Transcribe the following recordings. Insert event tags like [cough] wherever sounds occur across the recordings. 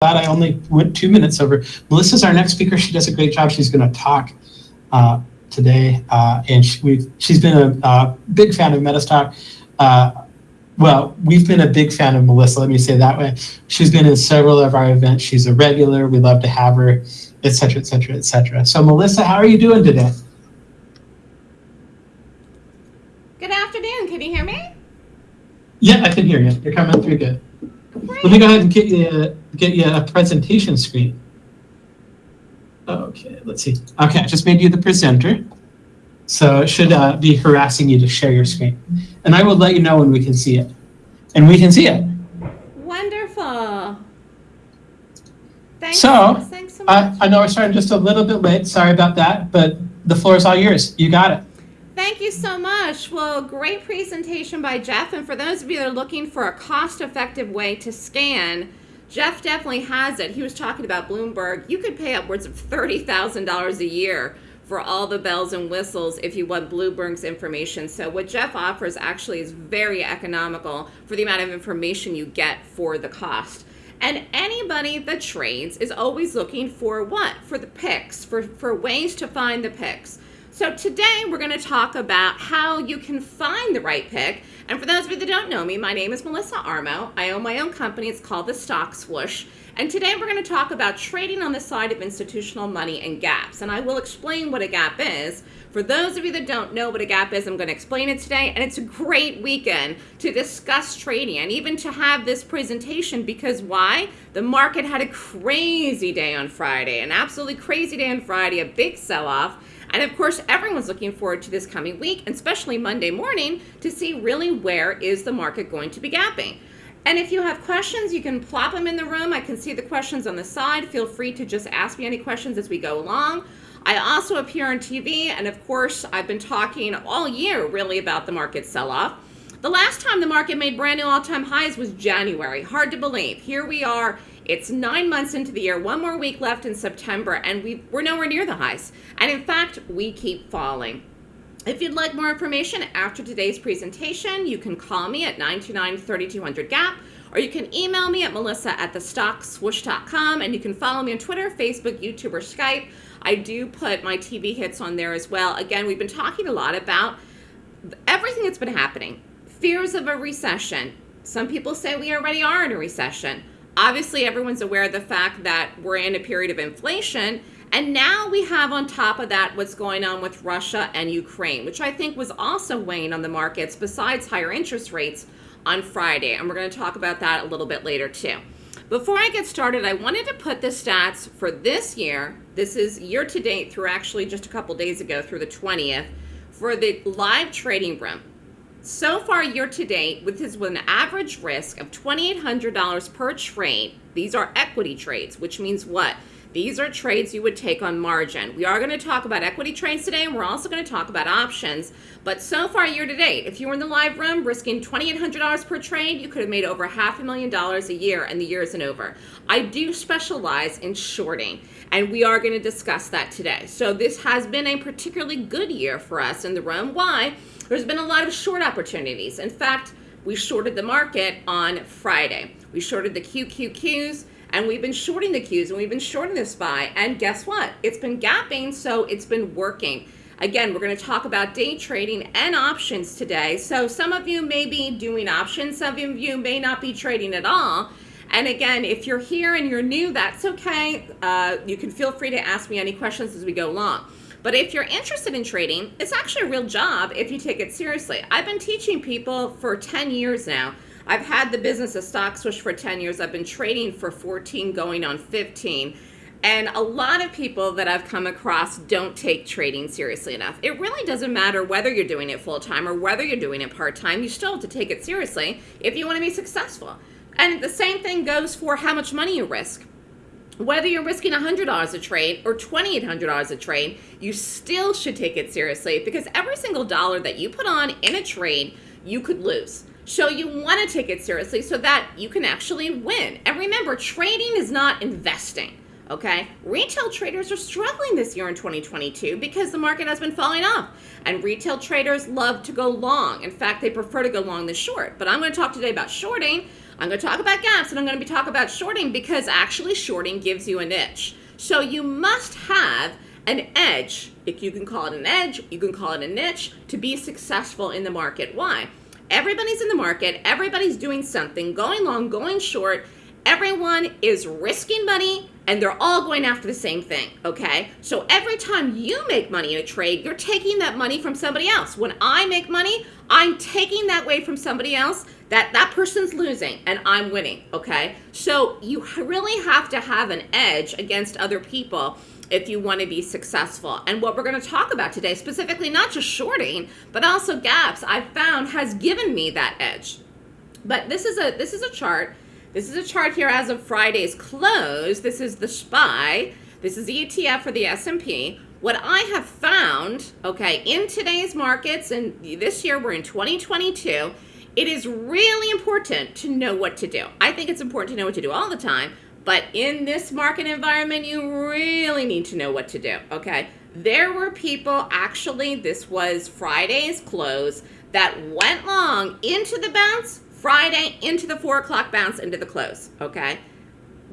glad I only went two minutes over. Melissa's our next speaker. She does a great job. She's going to talk uh, today, uh, and she, we've, she's been a, big fan of Metastock. Uh, well, we've been a big fan of Melissa. Let me say that way. She's been in several of our events. She's a regular. We love to have her, et cetera, et cetera, et cetera. So, Melissa, how are you doing today? Good afternoon. Can you hear me? Yeah, I can hear you. You're coming through good. Great. Let me go ahead and get you get you a presentation screen. Okay, let's see. Okay, I just made you the presenter. So it should uh, be harassing you to share your screen. And I will let you know when we can see it. And we can see it. Wonderful. Thanks. So, thanks so much. I, I know we're starting just a little bit late. Sorry about that, but the floor is all yours. You got it. Thank you so much. Well, great presentation by Jeff. And for those of you that are looking for a cost-effective way to scan, Jeff definitely has it. He was talking about Bloomberg. You could pay upwards of $30,000 a year for all the bells and whistles if you want Bloomberg's information. So what Jeff offers actually is very economical for the amount of information you get for the cost. And anybody that trades is always looking for what? For the picks, for, for ways to find the picks. So today we're going to talk about how you can find the right pick. And for those of you that don't know me, my name is Melissa Armo. I own my own company. It's called the Stock Swoosh. And today we're going to talk about trading on the side of institutional money and gaps. And I will explain what a gap is. For those of you that don't know what a gap is, I'm going to explain it today. And it's a great weekend to discuss trading and even to have this presentation because why? The market had a crazy day on Friday, an absolutely crazy day on Friday, a big sell-off. And of course, everyone's looking forward to this coming week, especially Monday morning, to see really where is the market going to be gapping. And if you have questions, you can plop them in the room. I can see the questions on the side. Feel free to just ask me any questions as we go along. I also appear on TV, and of course, I've been talking all year really about the market sell-off. The last time the market made brand new all-time highs was January. Hard to believe. Here we are it's nine months into the year, one more week left in September, and we we're nowhere near the highs. And in fact, we keep falling. If you'd like more information after today's presentation, you can call me at 929-3200-GAP, or you can email me at melissa at thestockswoosh.com, and you can follow me on Twitter, Facebook, YouTube, or Skype. I do put my TV hits on there as well. Again, we've been talking a lot about everything that's been happening. Fears of a recession. Some people say we already are in a recession. Obviously, everyone's aware of the fact that we're in a period of inflation. And now we have on top of that what's going on with Russia and Ukraine, which I think was also weighing on the markets besides higher interest rates on Friday. And we're going to talk about that a little bit later too. Before I get started, I wanted to put the stats for this year. This is year to date through actually just a couple days ago through the 20th for the live trading room. So far year to date, with with an average risk of $2,800 per trade, these are equity trades, which means what? These are trades you would take on margin. We are going to talk about equity trades today, and we're also going to talk about options. But so far year to date, if you were in the live room risking $2,800 per trade, you could have made over half a million dollars a year, and the year isn't over. I do specialize in shorting, and we are going to discuss that today. So this has been a particularly good year for us in the room. Why? There's been a lot of short opportunities. In fact, we shorted the market on Friday. We shorted the QQQs and we've been shorting the Qs and we've been shorting the SPY. And guess what? It's been gapping, so it's been working. Again, we're going to talk about day trading and options today. So some of you may be doing options, some of you may not be trading at all. And again, if you're here and you're new, that's okay. Uh, you can feel free to ask me any questions as we go along. But if you're interested in trading, it's actually a real job if you take it seriously. I've been teaching people for 10 years now. I've had the business of Stock Swoosh for 10 years. I've been trading for 14 going on 15. And a lot of people that I've come across don't take trading seriously enough. It really doesn't matter whether you're doing it full time or whether you're doing it part time. You still have to take it seriously if you want to be successful. And the same thing goes for how much money you risk whether you're risking $100 a trade or $2,800 a trade, you still should take it seriously because every single dollar that you put on in a trade, you could lose. So you want to take it seriously so that you can actually win. And remember, trading is not investing. Okay, retail traders are struggling this year in 2022 because the market has been falling off. And retail traders love to go long. In fact, they prefer to go long than short. But I'm going to talk today about shorting I'm going to talk about gaps and I'm going to be talking about shorting because actually shorting gives you an niche. So you must have an edge. If you can call it an edge, you can call it a niche to be successful in the market. Why? Everybody's in the market, everybody's doing something, going long, going short. Everyone is risking money and they're all going after the same thing, okay? So every time you make money in a trade, you're taking that money from somebody else. When I make money, I'm taking that way from somebody else that that person's losing and I'm winning, okay? So you really have to have an edge against other people if you want to be successful. And what we're going to talk about today, specifically not just shorting, but also gaps, I've found has given me that edge. But this is a this is a chart this is a chart here as of Friday's close. This is the SPY. This is the ETF for the S&P. What I have found, okay, in today's markets, and this year we're in 2022, it is really important to know what to do. I think it's important to know what to do all the time, but in this market environment, you really need to know what to do, okay? There were people, actually, this was Friday's close, that went long into the bounce, Friday into the four o'clock bounce into the close, okay?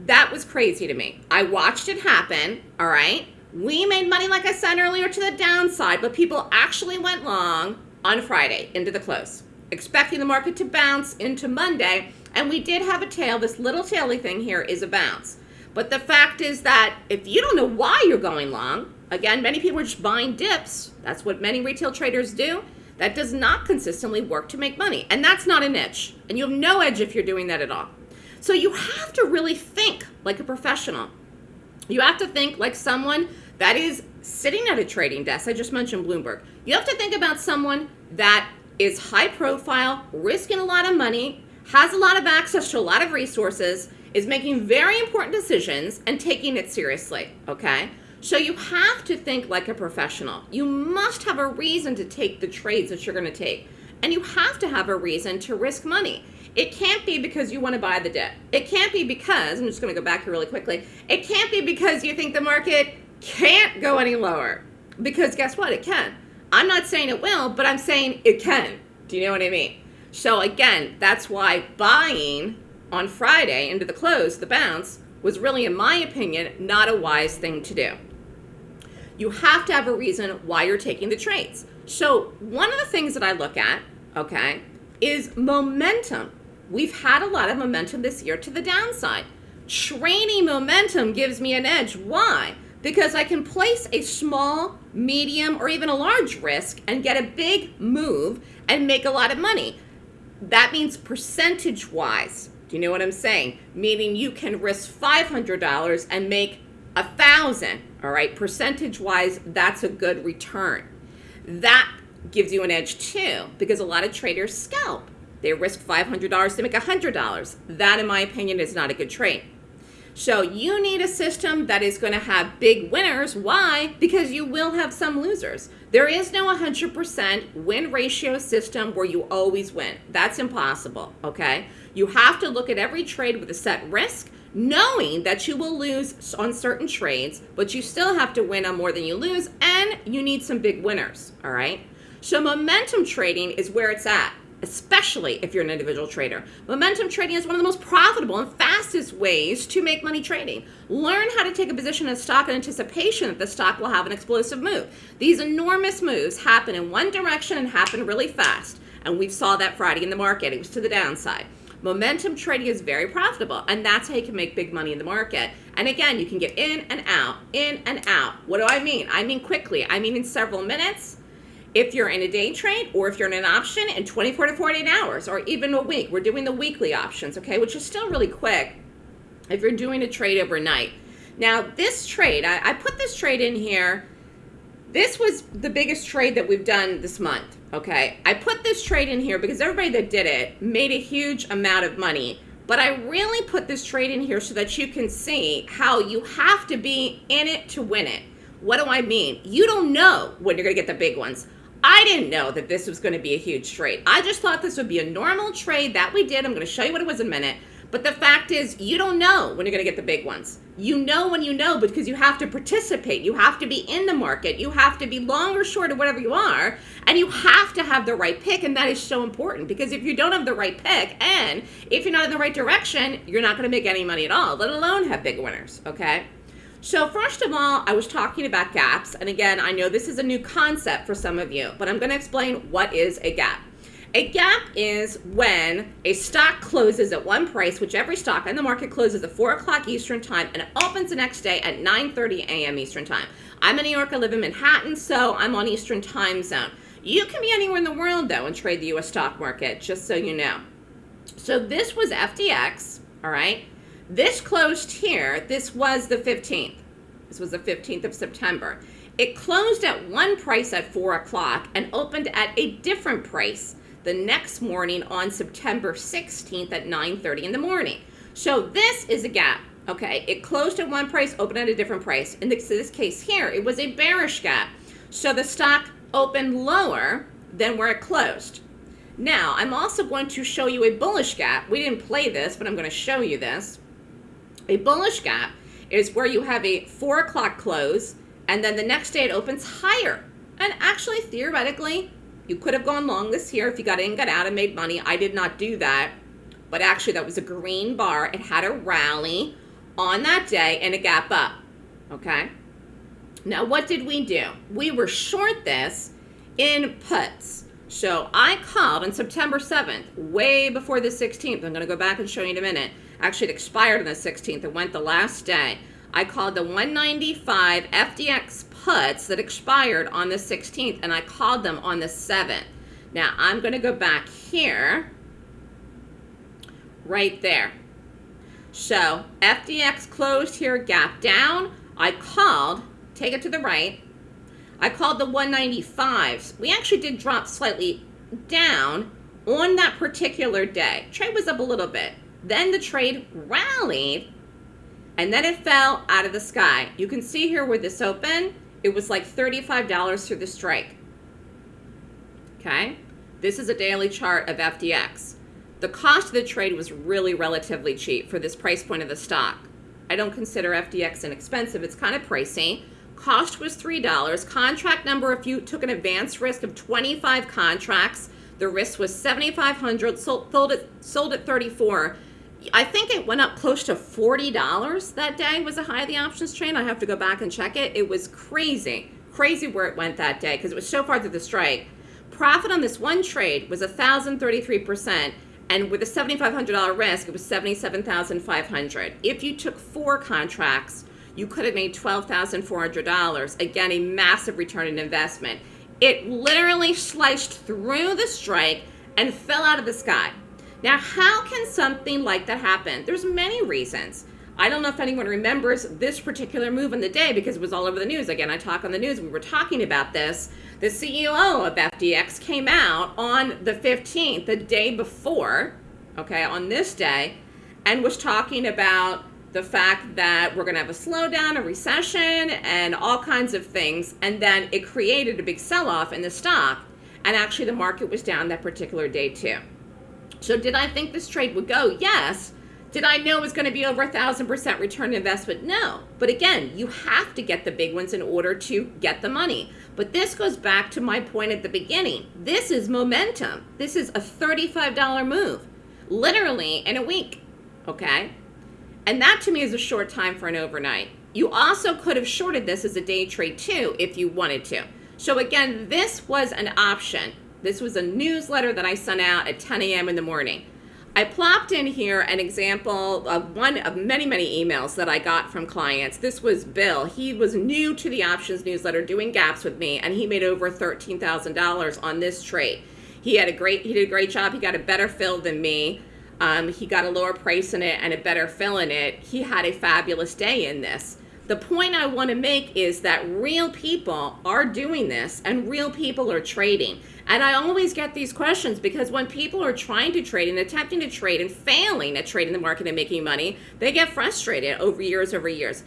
That was crazy to me. I watched it happen, all right? We made money, like I said earlier, to the downside, but people actually went long on Friday into the close, expecting the market to bounce into Monday, and we did have a tail. This little taily thing here is a bounce. But the fact is that if you don't know why you're going long, again, many people are just buying dips. That's what many retail traders do. That does not consistently work to make money. And that's not a niche. And you have no edge if you're doing that at all. So you have to really think like a professional. You have to think like someone that is sitting at a trading desk. I just mentioned Bloomberg. You have to think about someone that is high profile, risking a lot of money, has a lot of access to a lot of resources, is making very important decisions and taking it seriously, okay? So you have to think like a professional. You must have a reason to take the trades that you're going to take. And you have to have a reason to risk money. It can't be because you want to buy the dip. It can't be because, I'm just going to go back here really quickly, it can't be because you think the market can't go any lower. Because guess what? It can. I'm not saying it will, but I'm saying it can. Do you know what I mean? So again, that's why buying on Friday into the close, the bounce, was really, in my opinion, not a wise thing to do you have to have a reason why you're taking the trades. So one of the things that I look at, okay, is momentum. We've had a lot of momentum this year to the downside. Trading momentum gives me an edge. Why? Because I can place a small, medium, or even a large risk and get a big move and make a lot of money. That means percentage-wise. Do you know what I'm saying? Meaning you can risk $500 and make a thousand all right, percentage wise, that's a good return. That gives you an edge too, because a lot of traders scalp. They risk $500 to make $100. That, in my opinion, is not a good trade. So you need a system that is going to have big winners. Why? Because you will have some losers. There is no 100% win ratio system where you always win. That's impossible, okay? You have to look at every trade with a set risk knowing that you will lose on certain trades, but you still have to win on more than you lose, and you need some big winners, all right? So momentum trading is where it's at, especially if you're an individual trader. Momentum trading is one of the most profitable and fastest ways to make money trading. Learn how to take a position in a stock in anticipation that the stock will have an explosive move. These enormous moves happen in one direction and happen really fast. And we saw that Friday in the market. It was to the downside. Momentum trading is very profitable, and that's how you can make big money in the market. And again, you can get in and out, in and out. What do I mean? I mean quickly. I mean in several minutes. If you're in a day trade or if you're in an option in 24 to 48 hours or even a week, we're doing the weekly options, okay, which is still really quick if you're doing a trade overnight. Now, this trade, I, I put this trade in here. This was the biggest trade that we've done this month. Okay, I put this trade in here because everybody that did it made a huge amount of money. But I really put this trade in here so that you can see how you have to be in it to win it. What do I mean? You don't know when you're going to get the big ones. I didn't know that this was going to be a huge trade. I just thought this would be a normal trade that we did. I'm going to show you what it was in a minute. But the fact is, you don't know when you're going to get the big ones. You know when you know because you have to participate. You have to be in the market. You have to be long or short or whatever you are. And you have to have the right pick. And that is so important because if you don't have the right pick and if you're not in the right direction, you're not going to make any money at all, let alone have big winners. Okay. So first of all, I was talking about gaps. And again, I know this is a new concept for some of you, but I'm going to explain what is a gap. A gap is when a stock closes at one price, which every stock in the market closes at 4 o'clock Eastern Time and it opens the next day at 9.30 a.m. Eastern Time. I'm in New York, I live in Manhattan, so I'm on Eastern Time Zone. You can be anywhere in the world, though, and trade the U.S. stock market, just so you know. So this was FDX, all right? This closed here. This was the 15th. This was the 15th of September. It closed at one price at 4 o'clock and opened at a different price the next morning on September 16th at 9.30 in the morning. So this is a gap, okay? It closed at one price, opened at a different price. In this, this case here, it was a bearish gap. So the stock opened lower than where it closed. Now, I'm also going to show you a bullish gap. We didn't play this, but I'm going to show you this. A bullish gap is where you have a 4 o'clock close, and then the next day it opens higher. And actually, theoretically, you could have gone long this year if you got in, got out, and made money. I did not do that. But actually, that was a green bar. It had a rally on that day and a gap up. Okay? Now, what did we do? We were short this in puts. So I called on September 7th, way before the 16th. I'm going to go back and show you in a minute. Actually, it expired on the 16th. It went the last day. I called the 195 FDX puts that expired on the 16th, and I called them on the 7th. Now, I'm going to go back here, right there. So, FDX closed here, gap down. I called, take it to the right. I called the 195s. We actually did drop slightly down on that particular day. Trade was up a little bit. Then the trade rallied, and then it fell out of the sky. You can see here where this opened, it was like $35 through the strike. Okay? This is a daily chart of FDX. The cost of the trade was really relatively cheap for this price point of the stock. I don't consider FDX inexpensive. It's kind of pricey. Cost was $3. Contract number, if you took an advanced risk of 25 contracts, the risk was 7,500, sold, sold, at, sold at 34. I think it went up close to $40 that day was a high of the options trade. I have to go back and check it. It was crazy, crazy where it went that day because it was so far through the strike. Profit on this one trade was 1,033%, and with a $7,500 risk, it was 77,500. If you took four contracts, you could have made $12,400. Again, a massive return on investment. It literally sliced through the strike and fell out of the sky. Now, how can something like that happen? There's many reasons. I don't know if anyone remembers this particular move in the day because it was all over the news. Again, I talk on the news. We were talking about this. The CEO of FDX came out on the 15th, the day before, okay, on this day, and was talking about the fact that we're going to have a slowdown, a recession, and all kinds of things. And then it created a big sell off in the stock. And actually, the market was down that particular day, too. So did I think this trade would go? Yes. Did I know it was going to be over a thousand percent return investment? No. But again, you have to get the big ones in order to get the money. But this goes back to my point at the beginning. This is momentum. This is a $35 move, literally in a week. Okay. And that to me is a short time for an overnight. You also could have shorted this as a day trade too if you wanted to. So again, this was an option. This was a newsletter that I sent out at 10 a.m. in the morning. I plopped in here an example of one of many, many emails that I got from clients. This was Bill. He was new to the options newsletter doing gaps with me, and he made over $13,000 on this trade. He had a great, he did a great job. He got a better fill than me. Um, he got a lower price in it and a better fill in it. He had a fabulous day in this. The point I want to make is that real people are doing this and real people are trading. And I always get these questions because when people are trying to trade and attempting to trade and failing at trading the market and making money, they get frustrated over years over years.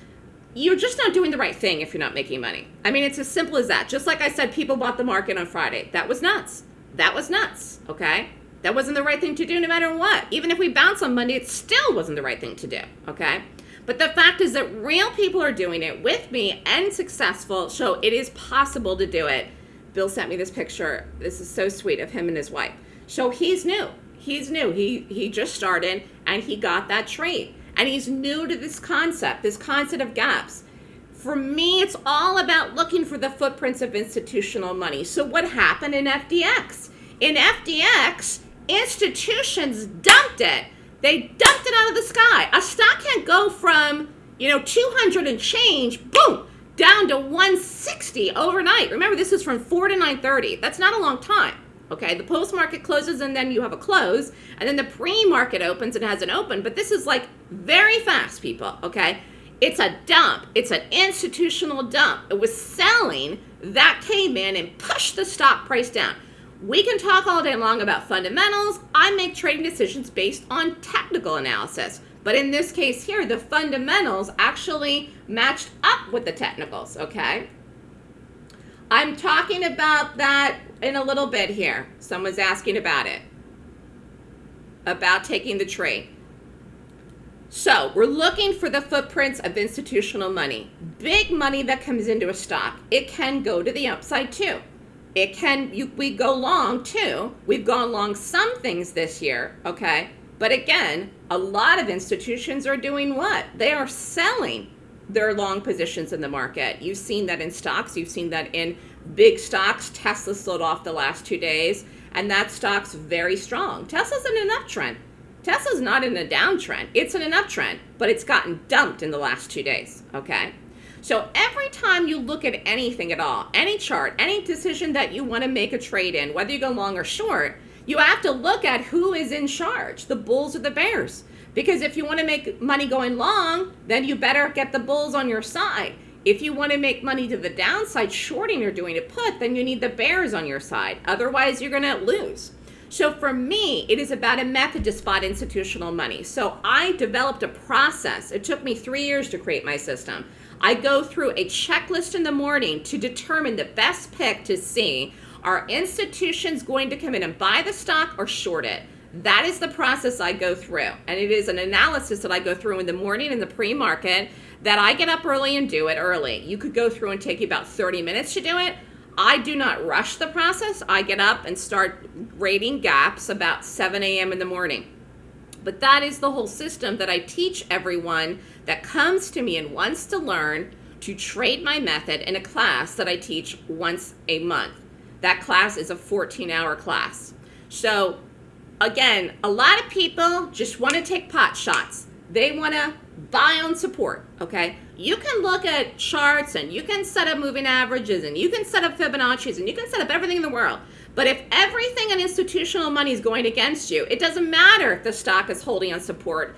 You're just not doing the right thing if you're not making money. I mean, it's as simple as that. Just like I said, people bought the market on Friday. That was nuts. That was nuts, okay? That wasn't the right thing to do no matter what. Even if we bounce on Monday, it still wasn't the right thing to do, okay? But the fact is that real people are doing it with me and successful, so it is possible to do it. Bill sent me this picture. This is so sweet of him and his wife. So he's new. He's new. He he just started and he got that trade. And he's new to this concept, this concept of gaps. For me, it's all about looking for the footprints of institutional money. So what happened in FDX? In FDX, institutions dumped it. They dumped it out of the sky. A stock can't go from, you know, 200 and change, boom, down to 160 overnight. Remember, this is from 4 to 930. That's not a long time. Okay, the post market closes and then you have a close, and then the pre market opens and has an open. But this is like very fast, people. Okay, it's a dump, it's an institutional dump. It was selling that came in and pushed the stock price down. We can talk all day long about fundamentals. I make trading decisions based on technical analysis. But in this case here, the fundamentals actually matched up with the technicals, okay? I'm talking about that in a little bit here. Someone's asking about it, about taking the trade. So we're looking for the footprints of institutional money. Big money that comes into a stock. It can go to the upside too. It can, you, we go long too. We've gone long some things this year, okay? But again, a lot of institutions are doing what? They are selling their long positions in the market. You've seen that in stocks. You've seen that in big stocks. Tesla sold off the last two days, and that stock's very strong. Tesla's in an uptrend. Tesla's not in a downtrend. It's in an uptrend, but it's gotten dumped in the last two days, okay? So every time you look at anything at all, any chart, any decision that you want to make a trade in, whether you go long or short, you have to look at who is in charge, the bulls or the bears. Because if you want to make money going long, then you better get the bulls on your side. If you want to make money to the downside, shorting or doing a put, then you need the bears on your side. Otherwise, you're going to lose. So for me, it is about a method to spot institutional money. So I developed a process. It took me three years to create my system. I go through a checklist in the morning to determine the best pick to see are institutions going to come in and buy the stock or short it? That is the process I go through. And it is an analysis that I go through in the morning in the pre-market that I get up early and do it early. You could go through and take you about 30 minutes to do it. I do not rush the process. I get up and start rating gaps about 7 a.m. in the morning. But that is the whole system that I teach everyone that comes to me and wants to learn to trade my method in a class that I teach once a month. That class is a 14 hour class. So again, a lot of people just want to take pot shots. They want to buy on support, okay? You can look at charts and you can set up moving averages and you can set up Fibonacci's and you can set up everything in the world. But if everything in institutional money is going against you, it doesn't matter if the stock is holding on support.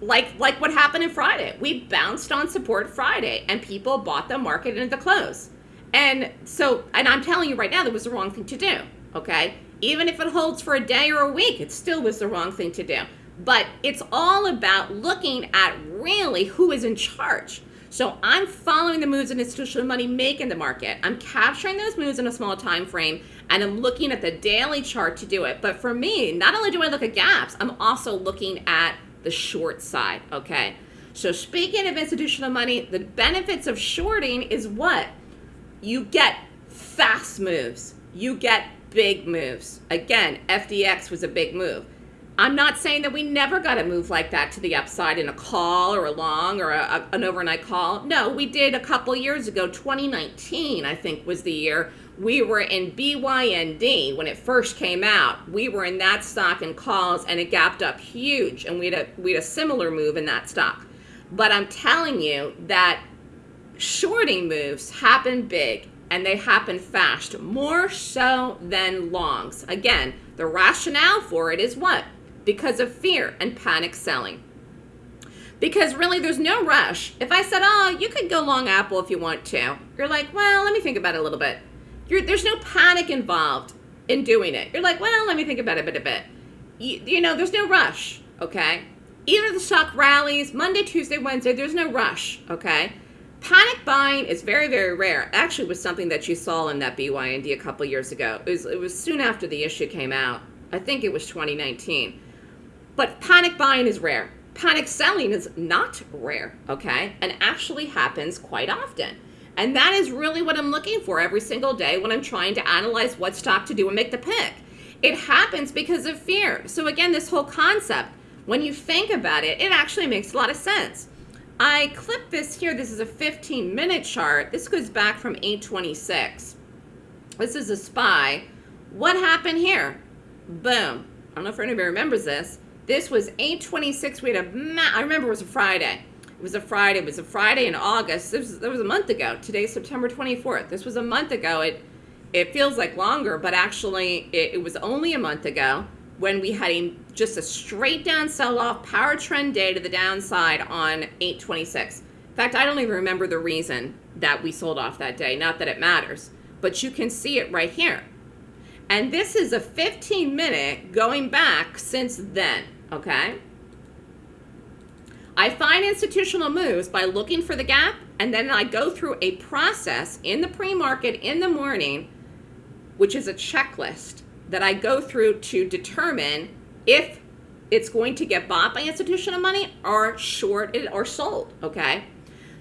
Like, like what happened in Friday. We bounced on support Friday and people bought the market into the close. And so, and I'm telling you right now, that was the wrong thing to do, okay? Even if it holds for a day or a week, it still was the wrong thing to do. But it's all about looking at really who is in charge. So I'm following the moves that institutional money make in the market. I'm capturing those moves in a small time frame and I'm looking at the daily chart to do it. But for me, not only do I look at gaps, I'm also looking at the short side, okay? So speaking of institutional money, the benefits of shorting is what? You get fast moves. You get big moves. Again, FDX was a big move. I'm not saying that we never got a move like that to the upside in a call or a long or a, a, an overnight call. No, we did a couple years ago, 2019, I think was the year. We were in BYND when it first came out. We were in that stock in calls and it gapped up huge and we had a, we had a similar move in that stock. But I'm telling you that shorting moves happen big and they happen fast, more so than longs. Again, the rationale for it is what? Because of fear and panic selling. Because really, there's no rush. If I said, oh, you could go long Apple if you want to, you're like, well, let me think about it a little bit. You're, there's no panic involved in doing it. You're like, well, let me think about it a bit, a bit. You, you know, there's no rush, okay? Either the stock rallies Monday, Tuesday, Wednesday, there's no rush, okay? Panic buying is very, very rare. Actually, was something that you saw in that BYND a couple years ago. It was, it was soon after the issue came out I think it was 2019. But panic buying is rare. Panic selling is not rare, okay? And actually happens quite often. And that is really what I'm looking for every single day when I'm trying to analyze what stock to do and make the pick. It happens because of fear. So again, this whole concept, when you think about it, it actually makes a lot of sense. I clipped this here. This is a 15 minute chart. This goes back from 826. This is a SPY. What happened here? Boom. I don't know if anybody remembers this. This was 826. We had a, I remember it was a Friday. It was a Friday. It was a Friday in August. This was, that was a month ago. Today's September 24th. This was a month ago. It, it feels like longer, but actually it, it was only a month ago when we had a, just a straight down sell-off power trend day to the downside on 826. In fact, I don't even remember the reason that we sold off that day. Not that it matters, but you can see it right here. And this is a 15 minute going back since then, okay? I find institutional moves by looking for the gap, and then I go through a process in the pre-market in the morning, which is a checklist that I go through to determine if it's going to get bought by institutional money or shorted or sold, okay?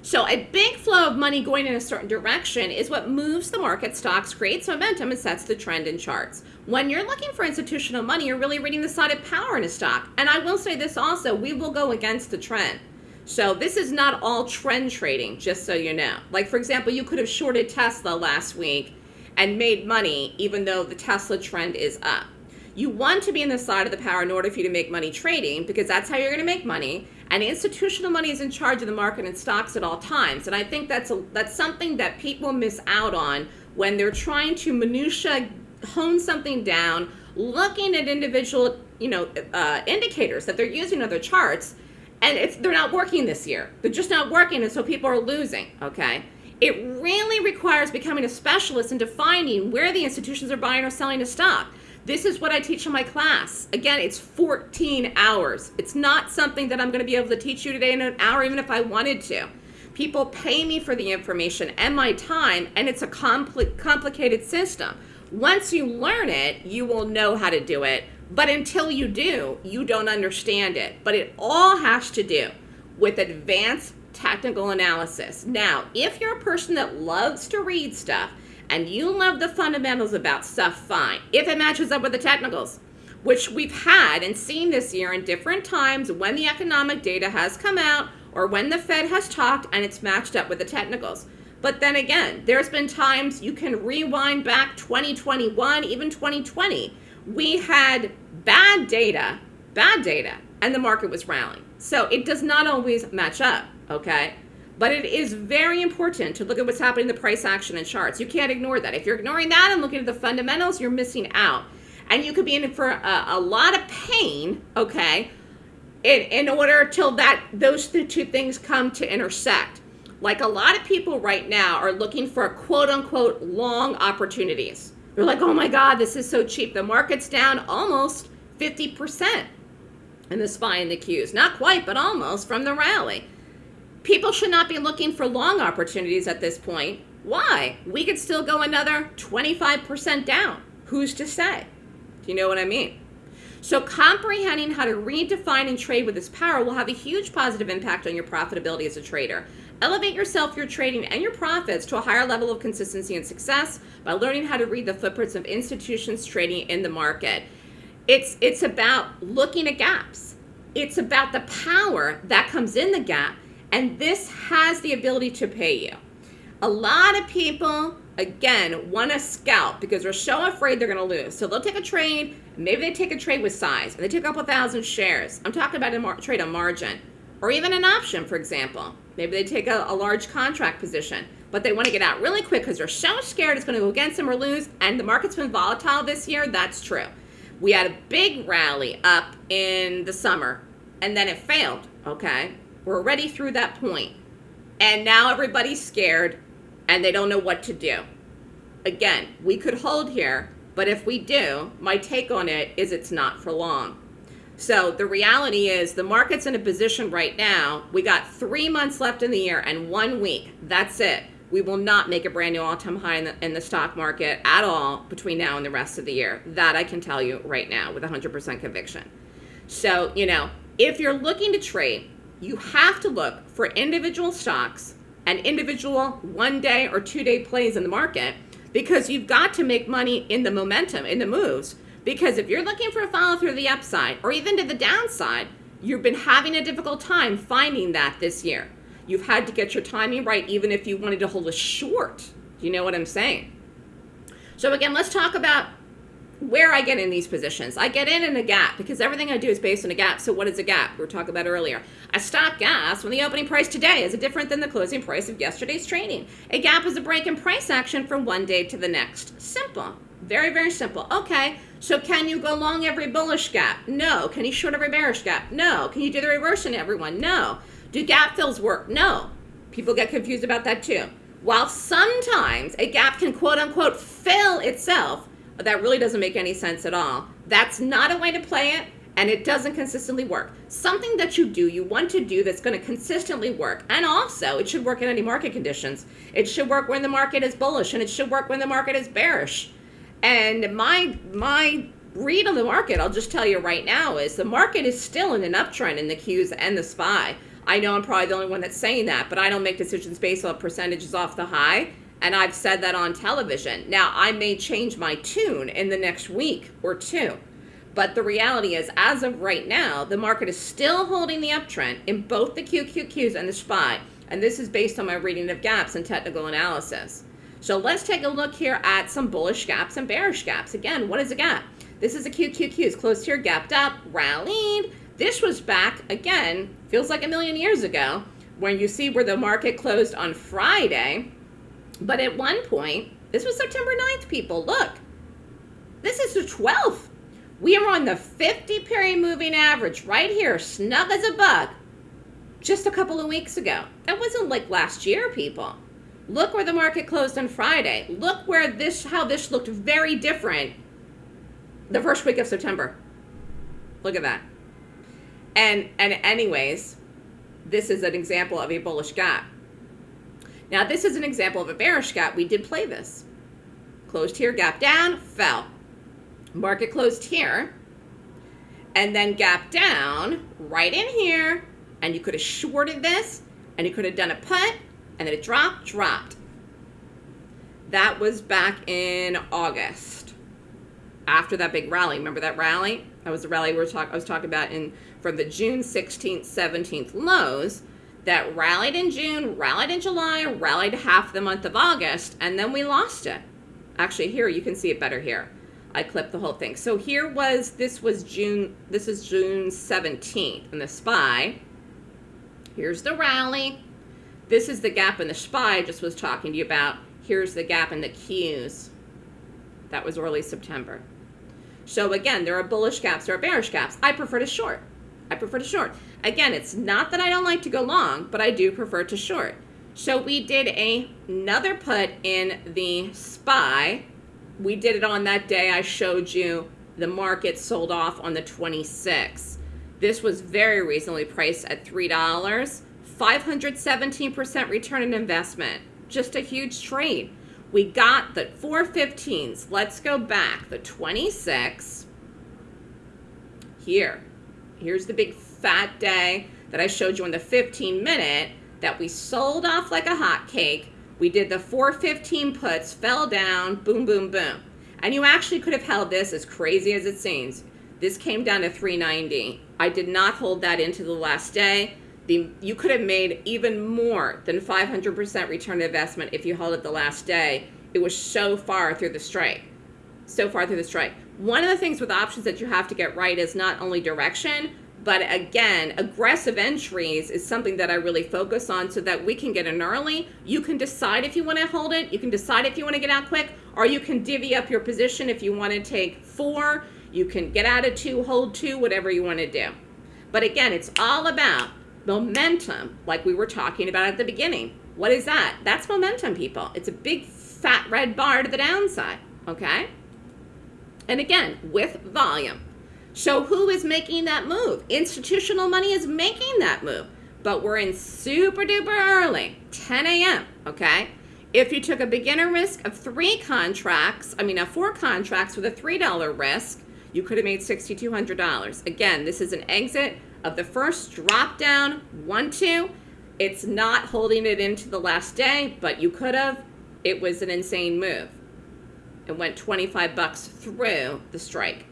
So a big flow of money going in a certain direction is what moves the market stocks, creates momentum, and sets the trend in charts. When you're looking for institutional money, you're really reading the side of power in a stock. And I will say this also, we will go against the trend. So this is not all trend trading, just so you know. Like, for example, you could have shorted Tesla last week and made money even though the Tesla trend is up. You want to be in the side of the power in order for you to make money trading because that's how you're going to make money. And institutional money is in charge of the market and stocks at all times. And I think that's a, that's something that people miss out on when they're trying to minutia hone something down, looking at individual you know uh, indicators that they're using on their charts, and it's they're not working this year. They're just not working, and so people are losing. Okay. It really requires becoming a specialist in defining where the institutions are buying or selling a stock. This is what I teach in my class. Again, it's 14 hours. It's not something that I'm going to be able to teach you today in an hour, even if I wanted to. People pay me for the information and my time, and it's a compli complicated system. Once you learn it, you will know how to do it. But until you do, you don't understand it. But it all has to do with advanced technical analysis. Now, if you're a person that loves to read stuff and you love the fundamentals about stuff, fine. If it matches up with the technicals, which we've had and seen this year in different times when the economic data has come out or when the Fed has talked and it's matched up with the technicals. But then again, there's been times you can rewind back 2021, even 2020. We had bad data, bad data, and the market was rallying. So it does not always match up okay? But it is very important to look at what's happening in the price action and charts. You can't ignore that. If you're ignoring that and looking at the fundamentals, you're missing out. And you could be in for a, a lot of pain, okay, in, in order till that those two things come to intersect. Like a lot of people right now are looking for quote unquote long opportunities. They're like, oh my God, this is so cheap. The market's down almost 50% in the SPY and the Qs. Not quite, but almost from the rally. People should not be looking for long opportunities at this point. Why? We could still go another 25% down. Who's to say? Do you know what I mean? So comprehending how to redefine and trade with this power will have a huge positive impact on your profitability as a trader. Elevate yourself, your trading, and your profits to a higher level of consistency and success by learning how to read the footprints of institutions trading in the market. It's, it's about looking at gaps. It's about the power that comes in the gap and this has the ability to pay you. A lot of people, again, want to scalp because they're so afraid they're going to lose. So they'll take a trade, maybe they take a trade with size, and they take a couple thousand shares. I'm talking about a trade on margin. Or even an option, for example. Maybe they take a, a large contract position, but they want to get out really quick because they're so scared it's going to go against them or lose. And the market's been volatile this year. That's true. We had a big rally up in the summer, and then it failed, okay? We're already through that point. And now everybody's scared and they don't know what to do. Again, we could hold here, but if we do, my take on it is it's not for long. So the reality is the market's in a position right now. We got three months left in the year and one week. That's it. we will not make a brand new all-time high in the, in the stock market at all between now and the rest of the year. That I can tell you right now with 100% conviction. So, you know, if you're looking to trade, you have to look for individual stocks and individual one day or two day plays in the market because you've got to make money in the momentum, in the moves. Because if you're looking for a follow through the upside or even to the downside, you've been having a difficult time finding that this year. You've had to get your timing right, even if you wanted to hold a short. You know what I'm saying? So again, let's talk about where I get in these positions. I get in in a gap because everything I do is based on a gap. So what is a gap? We were talking about earlier. A stock gas when the opening price today is different than the closing price of yesterday's trading. A gap is a break in price action from one day to the next. Simple. Very, very simple. Okay, so can you go long every bullish gap? No. Can you short every bearish gap? No. Can you do the reverse in everyone? No. Do gap fills work? No. People get confused about that too. While sometimes a gap can quote unquote fill itself, that really doesn't make any sense at all. That's not a way to play it, and it doesn't consistently work. Something that you do, you want to do that's going to consistently work, and also it should work in any market conditions. It should work when the market is bullish, and it should work when the market is bearish. And my my read on the market, I'll just tell you right now, is the market is still in an uptrend in the Qs and the SPY. I know I'm probably the only one that's saying that, but I don't make decisions based on percentages off the high. And I've said that on television. Now, I may change my tune in the next week or two. But the reality is, as of right now, the market is still holding the uptrend in both the QQQs and the SPY. And this is based on my reading of gaps and technical analysis. So let's take a look here at some bullish gaps and bearish gaps. Again, what is a gap? This is a QQQ. It's closed here, gapped up, rallied. This was back, again, feels like a million years ago, when you see where the market closed on Friday but at one point, this was September 9th, people. Look, this is the 12th. We are on the 50 period moving average right here, snug as a bug, just a couple of weeks ago. That wasn't like last year, people. Look where the market closed on Friday. Look where this, how this looked very different the first week of September. Look at that. And, and anyways, this is an example of a bullish gap. Now this is an example of a bearish gap. We did play this. Closed here, gap down, fell. Market closed here, and then gap down right in here, and you could have shorted this, and you could have done a put, and then it dropped, dropped. That was back in August. After that big rally, remember that rally? That was the rally we were talk I was talking about in from the June 16th, 17th lows that rallied in June, rallied in July, rallied half the month of August, and then we lost it. Actually, here, you can see it better here. I clipped the whole thing. So here was, this was June, this is June 17th in the SPY. Here's the rally. This is the gap in the SPY I just was talking to you about. Here's the gap in the Qs. That was early September. So again, there are bullish gaps, there are bearish gaps. I prefer to short. I prefer to short. Again, it's not that I don't like to go long, but I do prefer to short. So we did a, another put in the SPY. We did it on that day I showed you the market sold off on the 26th. This was very reasonably priced at $3. 517% return on investment. Just a huge trade. We got the 415s. Let's go back. The 26 here. Here's the big fat day that I showed you in the 15 minute that we sold off like a hot cake. We did the 415 puts, fell down, boom, boom, boom. And you actually could have held this as crazy as it seems. This came down to 390. I did not hold that into the last day. The, you could have made even more than 500% return on investment if you held it the last day. It was so far through the strike. So far through the strike. One of the things with options that you have to get right is not only direction, but again, aggressive entries is something that I really focus on so that we can get in early. You can decide if you want to hold it. You can decide if you want to get out quick, or you can divvy up your position if you want to take four. You can get out of two, hold two, whatever you want to do. But again, it's all about momentum, like we were talking about at the beginning. What is that? That's momentum, people. It's a big fat red bar to the downside, okay? And again, with volume. So who is making that move? Institutional money is making that move. But we're in super duper early, 10 a.m., okay? If you took a beginner risk of three contracts, I mean, of four contracts with a $3 risk, you could have made $6,200. Again, this is an exit of the first drop down, one, two. It's not holding it into the last day, but you could have. It was an insane move. It went 25 bucks through the strike.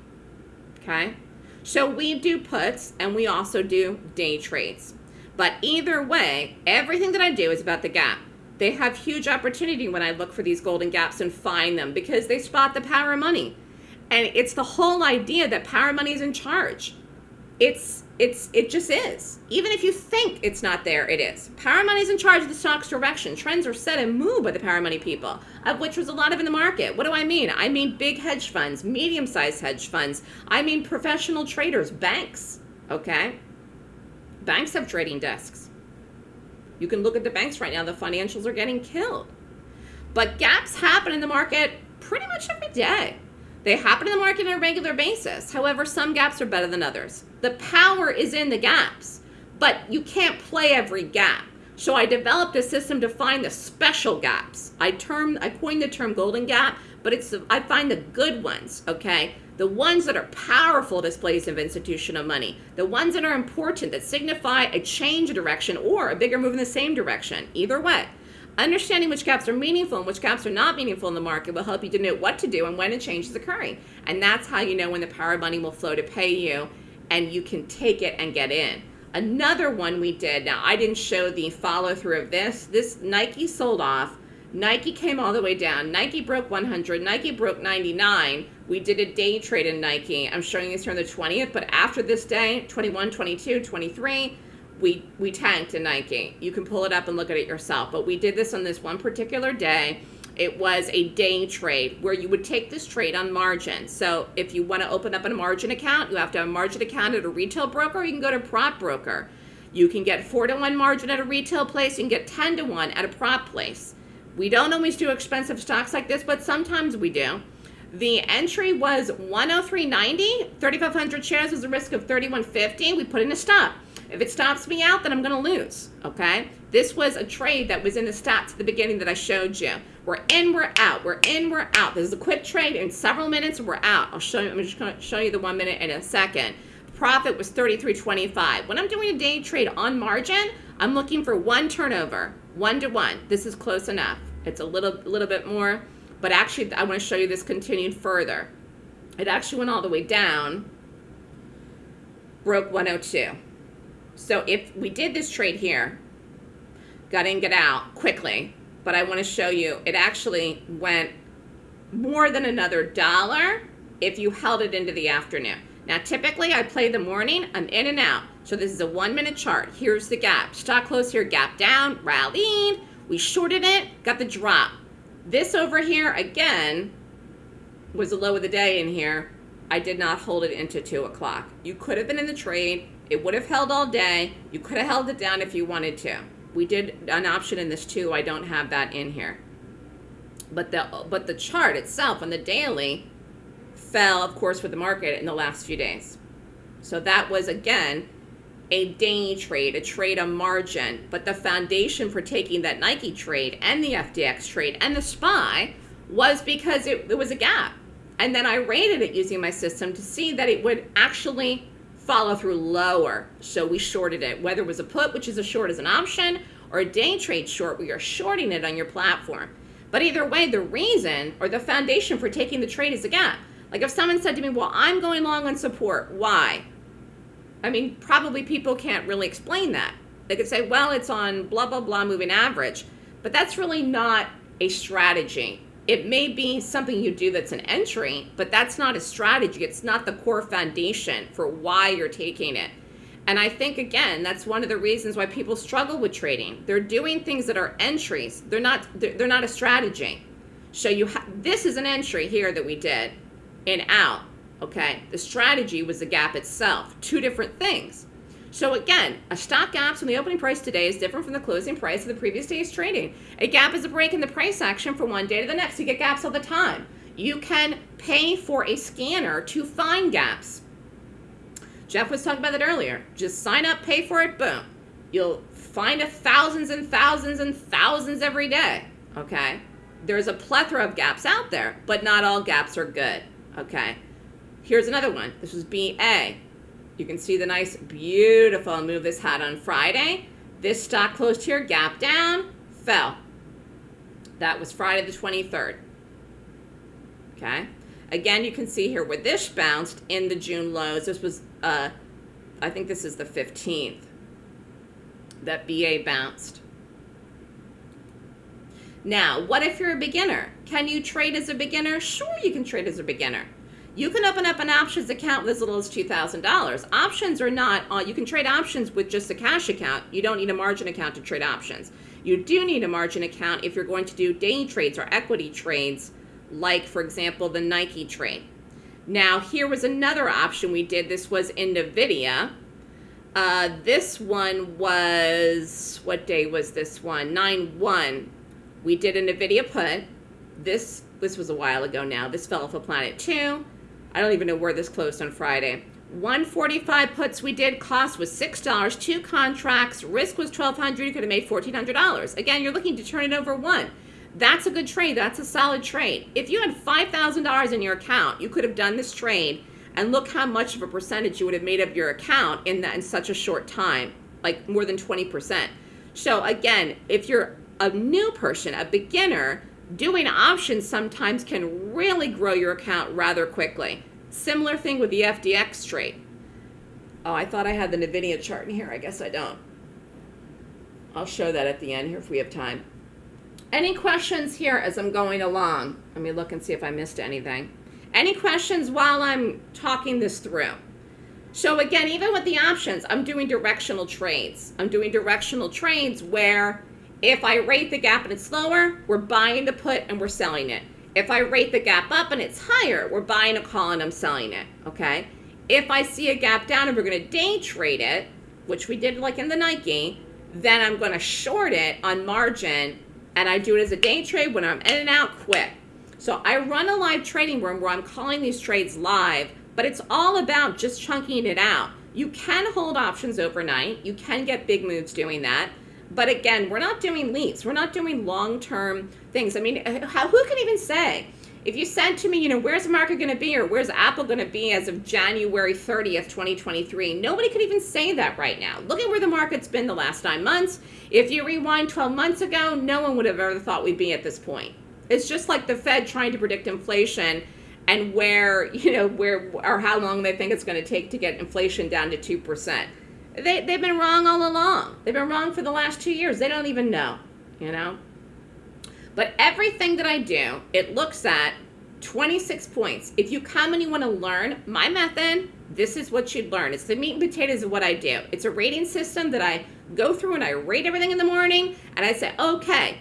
Okay? So we do puts and we also do day trades. But either way, everything that I do is about the gap. They have huge opportunity when I look for these golden gaps and find them because they spot the power of money. And it's the whole idea that power money is in charge. It's it's it just is. Even if you think it's not there, it is. Power money is in charge of the stock's direction. Trends are set and moved by the power money people, of which was a lot of in the market. What do I mean? I mean big hedge funds, medium-sized hedge funds. I mean professional traders, banks. Okay? Banks have trading desks. You can look at the banks right now, the financials are getting killed. But gaps happen in the market pretty much every day. They happen in the market on a regular basis. However, some gaps are better than others. The power is in the gaps, but you can't play every gap. So I developed a system to find the special gaps. I term I coined the term golden gap, but it's I find the good ones, okay? The ones that are powerful displays of institutional money, the ones that are important that signify a change of direction or a bigger move in the same direction. Either way. Understanding which gaps are meaningful and which gaps are not meaningful in the market will help you to know what to do and when a change is occurring. And that's how you know when the power of money will flow to pay you and you can take it and get in. Another one we did, now I didn't show the follow through of this. This Nike sold off. Nike came all the way down. Nike broke 100. Nike broke 99. We did a day trade in Nike. I'm showing this here on the 20th, but after this day, 21, 22, 23, we we tanked in Nike. You can pull it up and look at it yourself. But we did this on this one particular day. It was a day trade where you would take this trade on margin. So if you want to open up a margin account, you have to have a margin account at a retail broker. you can go to prop broker. You can get four to one margin at a retail place. You can get 10 to one at a prop place. We don't always do expensive stocks like this, but sometimes we do. The entry was 103.90. 3,500 shares was a risk of 31.50. We put in a stop. If it stops me out, then I'm going to lose, okay? This was a trade that was in the stats at the beginning that I showed you. We're in, we're out, we're in, we're out. This is a quick trade. In several minutes, we're out. I'll show you, I'm just going to show you the one minute in a second. Profit was 33.25. When I'm doing a day trade on margin, I'm looking for one turnover, one to one. This is close enough. It's a little, little bit more, but actually I want to show you this continued further. It actually went all the way down, broke 102. So if we did this trade here, got in, get out quickly, but I want to show you it actually went more than another dollar if you held it into the afternoon. Now, typically I play the morning, I'm in and out. So this is a one minute chart. Here's the gap. Stock close here, gap down, rallied. We shorted it, got the drop. This over here, again, was the low of the day in here. I did not hold it into two o'clock. You could have been in the trade. It would have held all day. You could have held it down if you wanted to. We did an option in this too. I don't have that in here. But the but the chart itself on the daily fell, of course, with the market in the last few days. So that was again a day trade, a trade on margin. But the foundation for taking that Nike trade and the FDX trade and the SPY was because it, it was a gap. And then I rated it using my system to see that it would actually follow through lower. So we shorted it, whether it was a put, which is a short as an option, or a day trade short where you're shorting it on your platform. But either way, the reason or the foundation for taking the trade is a gap. Like if someone said to me, well, I'm going long on support, why? I mean, probably people can't really explain that. They could say, well, it's on blah, blah, blah moving average. But that's really not a strategy it may be something you do that's an entry, but that's not a strategy. It's not the core foundation for why you're taking it. And I think again, that's one of the reasons why people struggle with trading. They're doing things that are entries. They're not they're not a strategy. So you this is an entry here that we did in out, okay? The strategy was the gap itself. Two different things. So again, a stock gap from the opening price today is different from the closing price of the previous day's trading. A gap is a break in the price action from one day to the next. You get gaps all the time. You can pay for a scanner to find gaps. Jeff was talking about that earlier. Just sign up, pay for it, boom. You'll find a thousands and thousands and thousands every day. Okay? There's a plethora of gaps out there, but not all gaps are good. Okay? Here's another one. This was BA. You can see the nice, beautiful move this had on Friday. This stock closed here, gap down, fell. That was Friday the 23rd. Okay? Again, you can see here where this bounced in the June lows. This was, uh, I think this is the 15th that BA bounced. Now, what if you're a beginner? Can you trade as a beginner? Sure, you can trade as a beginner. You can open up an options account with as little as $2,000. Options are not, uh, you can trade options with just a cash account. You don't need a margin account to trade options. You do need a margin account if you're going to do day trades or equity trades, like, for example, the Nike trade. Now, here was another option we did. This was in NVIDIA. Uh, this one was, what day was this one? 9-1. We did a NVIDIA put. This, this was a while ago now. This fell off a Planet 2. I don't even know where this closed on Friday. 145 puts we did, cost was $6, two contracts, risk was 1200 you could have made $1,400. Again, you're looking to turn it over one. That's a good trade. That's a solid trade. If you had $5,000 in your account, you could have done this trade and look how much of a percentage you would have made of your account in that in such a short time, like more than 20%. So again, if you're a new person, a beginner, doing options sometimes can really grow your account rather quickly. Similar thing with the FDX trade. Oh, I thought I had the NVIDIA chart in here. I guess I don't. I'll show that at the end here if we have time. Any questions here as I'm going along? Let me look and see if I missed anything. Any questions while I'm talking this through? So again, even with the options, I'm doing directional trades. I'm doing directional trades where if I rate the gap and it's lower, we're buying the put and we're selling it. If I rate the gap up and it's higher, we're buying a call and I'm selling it, okay? If I see a gap down and we're gonna day trade it, which we did like in the Nike, then I'm gonna short it on margin and I do it as a day trade when I'm in and out quick. So I run a live trading room where I'm calling these trades live, but it's all about just chunking it out. You can hold options overnight. You can get big moves doing that. But again, we're not doing leaps. We're not doing long-term things. I mean, uh, how, who can even say? If you said to me, you know, where's the market going to be or where's Apple going to be as of January 30th, 2023, nobody could even say that right now. Look at where the market's been the last nine months. If you rewind 12 months ago, no one would have ever thought we'd be at this point. It's just like the Fed trying to predict inflation and where, you know, where or how long they think it's going to take to get inflation down to 2%. They, they've been wrong all along. They've been wrong for the last two years. They don't even know, you know? But everything that I do, it looks at 26 points. If you come and you want to learn my method, this is what you'd learn. It's the meat and potatoes of what I do. It's a rating system that I go through and I rate everything in the morning and I say, okay,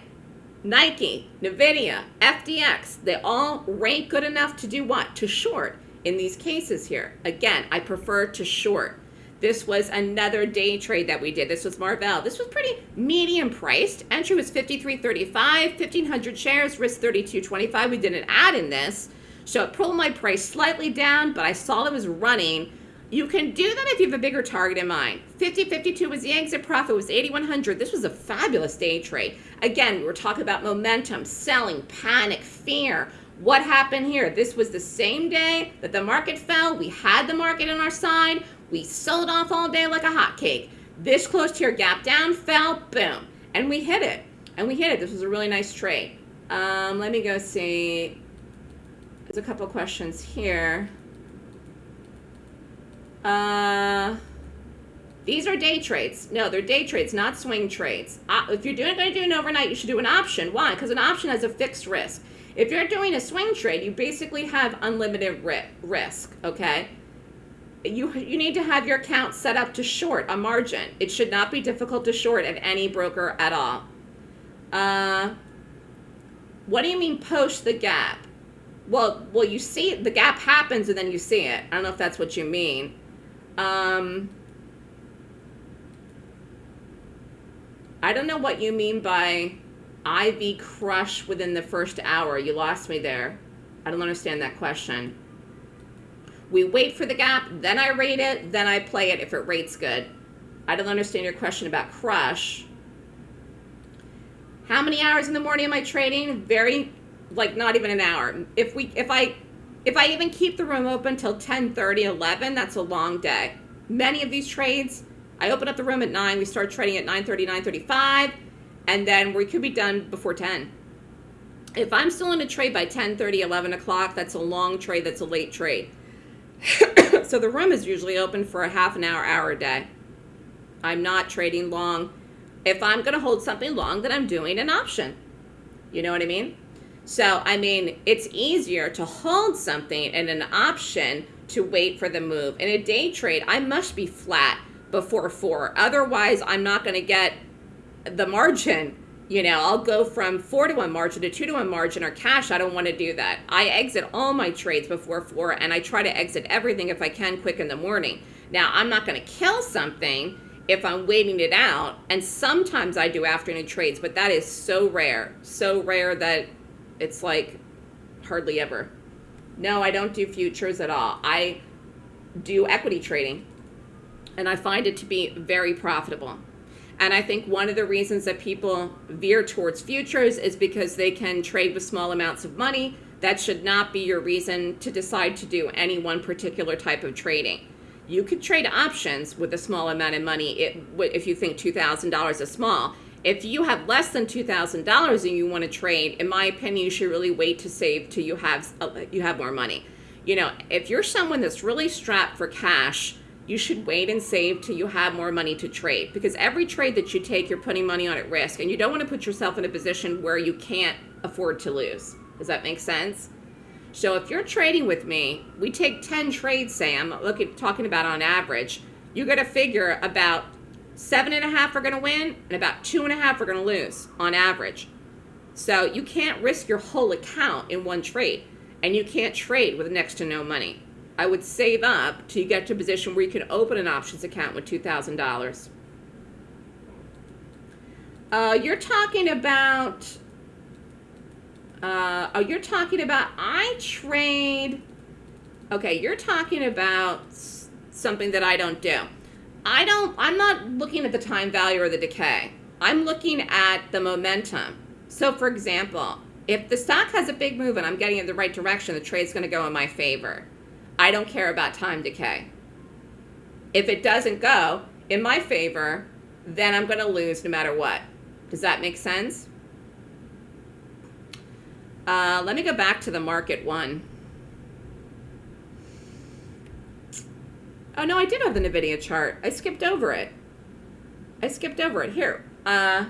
Nike, NVIDIA, FDX, they all rank good enough to do what? To short in these cases here. Again, I prefer to short. This was another day trade that we did. This was Marvell. This was pretty medium priced. Entry was 53.35, 1,500 shares, risk 32.25. We did an add in this. So it pulled my price slightly down, but I saw it was running. You can do that if you have a bigger target in mind. 50.52 was the exit profit, was 8,100. This was a fabulous day trade. Again, we were talking about momentum, selling, panic, fear. What happened here? This was the same day that the market fell. We had the market on our side. We sold off all day like a hotcake. This closed here, gap down, fell, boom. And we hit it. And we hit it. This was a really nice trade. Um, let me go see. There's a couple questions here. Uh, these are day trades. No, they're day trades, not swing trades. Uh, if you're doing, going to do an overnight, you should do an option. Why? Because an option has a fixed risk. If you're doing a swing trade, you basically have unlimited ri risk, okay? You you need to have your account set up to short a margin. It should not be difficult to short at any broker at all. Uh, what do you mean post the gap? Well, well, you see the gap happens and then you see it. I don't know if that's what you mean. Um, I don't know what you mean by IV crush within the first hour. You lost me there. I don't understand that question. We wait for the gap, then I rate it, then I play it if it rates good. I don't understand your question about crush. How many hours in the morning am I trading? Very, like not even an hour. If we, if I, if I even keep the room open till 10, 30, 11, that's a long day. Many of these trades, I open up the room at 9, we start trading at 9.30, 9.35, and then we could be done before 10. If I'm still in a trade by 10, 30, 11 o'clock, that's a long trade, that's a late trade. [coughs] so the room is usually open for a half an hour, hour a day. I'm not trading long. If I'm going to hold something long, then I'm doing an option. You know what I mean? So, I mean, it's easier to hold something in an option to wait for the move. In a day trade, I must be flat before four. Otherwise, I'm not going to get the margin. You know, I'll go from four to one margin to two to one margin or cash. I don't want to do that. I exit all my trades before four and I try to exit everything if I can quick in the morning. Now, I'm not going to kill something if I'm waiting it out. And sometimes I do afternoon trades, but that is so rare. So rare that it's like hardly ever. No, I don't do futures at all. I do equity trading and I find it to be very profitable. And I think one of the reasons that people veer towards futures is because they can trade with small amounts of money. That should not be your reason to decide to do any one particular type of trading. You could trade options with a small amount of money if you think $2,000 is small. If you have less than $2,000 and you want to trade, in my opinion, you should really wait to save till you have, uh, you have more money. You know, if you're someone that's really strapped for cash, you should wait and save till you have more money to trade because every trade that you take, you're putting money on at risk and you don't want to put yourself in a position where you can't afford to lose. Does that make sense? So if you're trading with me, we take 10 trades, Sam, I'm looking, talking about on average, you got to figure about seven and a half are going to win and about two and a half are going to lose on average. So you can't risk your whole account in one trade and you can't trade with next to no money. I would save up to get to a position where you can open an options account with $2,000. Uh, you're talking about, uh, oh, you're talking about, I trade, okay, you're talking about something that I don't do. I don't, I'm not looking at the time value or the decay. I'm looking at the momentum. So for example, if the stock has a big move and I'm getting in the right direction, the trade's going to go in my favor. I don't care about time decay. If it doesn't go in my favor, then I'm going to lose no matter what. Does that make sense? Uh, let me go back to the market one. Oh, no, I did have the NVIDIA chart. I skipped over it. I skipped over it. Here. Uh,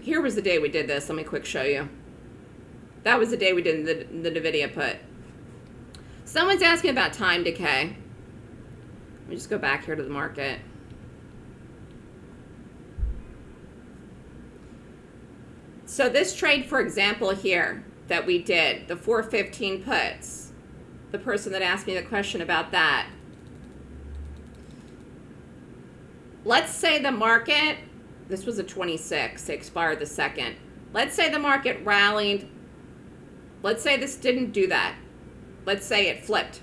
here was the day we did this. Let me quick show you. That was the day we did the, the NVIDIA put. Someone's asking about time decay. Let me just go back here to the market. So this trade, for example, here that we did, the 415 puts, the person that asked me the question about that. Let's say the market, this was a 26, expired the second. Let's say the market rallied Let's say this didn't do that. Let's say it flipped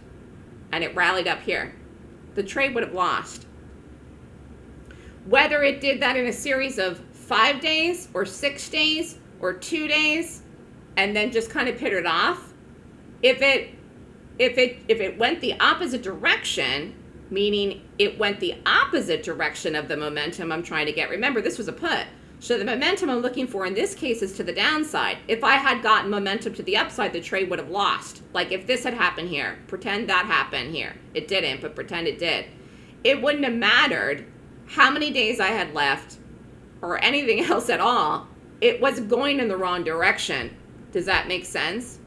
and it rallied up here. The trade would have lost. Whether it did that in a series of five days or six days or two days and then just kind of pittered off, if it if it if it went the opposite direction, meaning it went the opposite direction of the momentum I'm trying to get. Remember, this was a put. So the momentum I'm looking for in this case is to the downside. If I had gotten momentum to the upside, the trade would have lost. Like if this had happened here, pretend that happened here. It didn't, but pretend it did. It wouldn't have mattered how many days I had left or anything [laughs] else at all. It was going in the wrong direction. Does that make sense?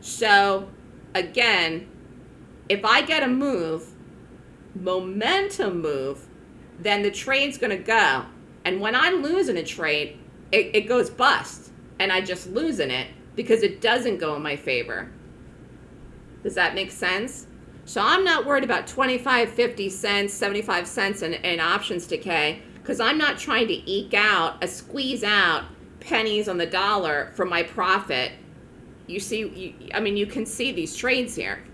So again, if I get a move, momentum move, then the trade's going to go and when I'm losing a trade, it, it goes bust. And I just lose in it because it doesn't go in my favor. Does that make sense? So I'm not worried about 25, 50 cents, 75 cents in, in options decay because I'm not trying to eke out, a squeeze out pennies on the dollar for my profit. You see, you, I mean, you can see these trades here.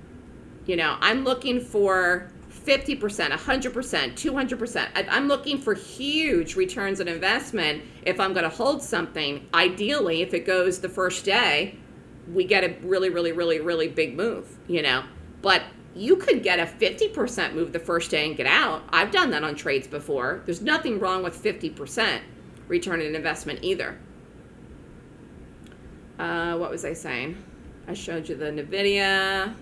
You know, I'm looking for 50%, 100%, 200%. I- I'm looking for huge returns on investment if I'm going to hold something. Ideally, if it goes the first day, we get a really, really, really, really big move, you know. But you could get a 50% move the first day and get out. I've done that on trades before. There's nothing wrong with 50% return on investment either. Uh, what was I saying? I showed you the NVIDIA.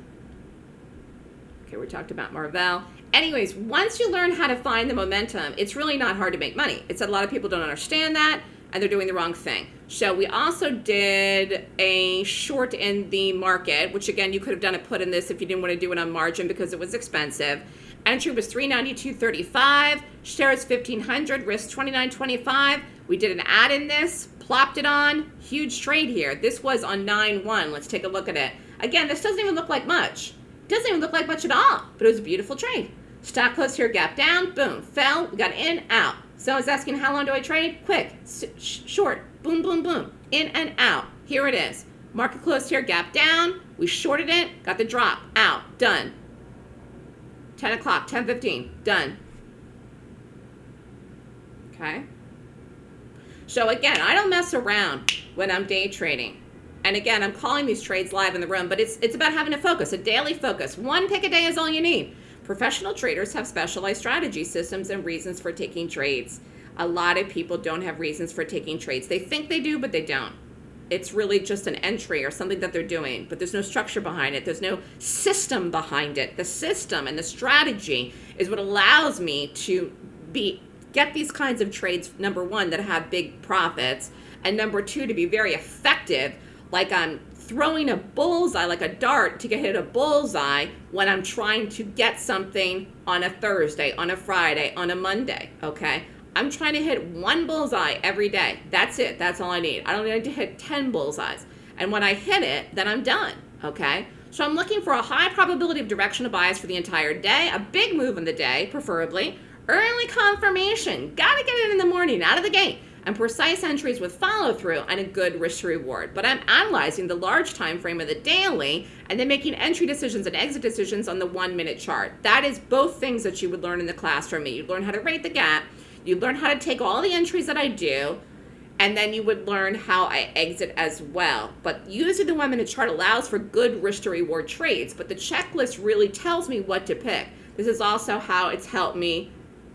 Okay, we talked about Marvell. Anyways, once you learn how to find the momentum, it's really not hard to make money. It's that a lot of people don't understand that and they're doing the wrong thing. So we also did a short in the market, which again, you could have done a put in this if you didn't want to do it on margin because it was expensive. Entry was 392.35, shares 1500, risk 29.25. We did an add in this, plopped it on, huge trade here. This was on 9-1. Let's take a look at it. Again, this doesn't even look like much. Doesn't even look like much at all, but it was a beautiful trade. Stock close here, gap down, boom, fell, got in, out. So I was asking, how long do I trade? Quick, sh short, boom, boom, boom, in and out. Here it is. Market closed here, gap down, we shorted it, got the drop, out, done. 10 o'clock, 10.15, done. Okay. So again, I don't mess around when I'm day trading. And again, I'm calling these trades live in the room, but it's it's about having a focus, a daily focus. One pick a day is all you need. Professional traders have specialized strategy systems and reasons for taking trades. A lot of people don't have reasons for taking trades. They think they do, but they don't. It's really just an entry or something that they're doing, but there's no structure behind it. There's no system behind it. The system and the strategy is what allows me to be get these kinds of trades number 1 that have big profits and number 2 to be very effective like I'm throwing a bullseye, like a dart to get hit a bullseye when I'm trying to get something on a Thursday, on a Friday, on a Monday, okay? I'm trying to hit one bullseye every day. That's it. That's all I need. I don't need to hit 10 bullseyes. And when I hit it, then I'm done, okay? So I'm looking for a high probability of directional bias for the entire day, a big move in the day, preferably. Early confirmation. Got to get it in the morning, out of the gate and precise entries with follow through and a good risk reward. But I'm analyzing the large time frame of the daily and then making entry decisions and exit decisions on the one minute chart. That is both things that you would learn in the class from me. You'd learn how to rate the gap, you'd learn how to take all the entries that I do, and then you would learn how I exit as well. But using the one minute chart allows for good risk to reward trades, but the checklist really tells me what to pick. This is also how it's helped me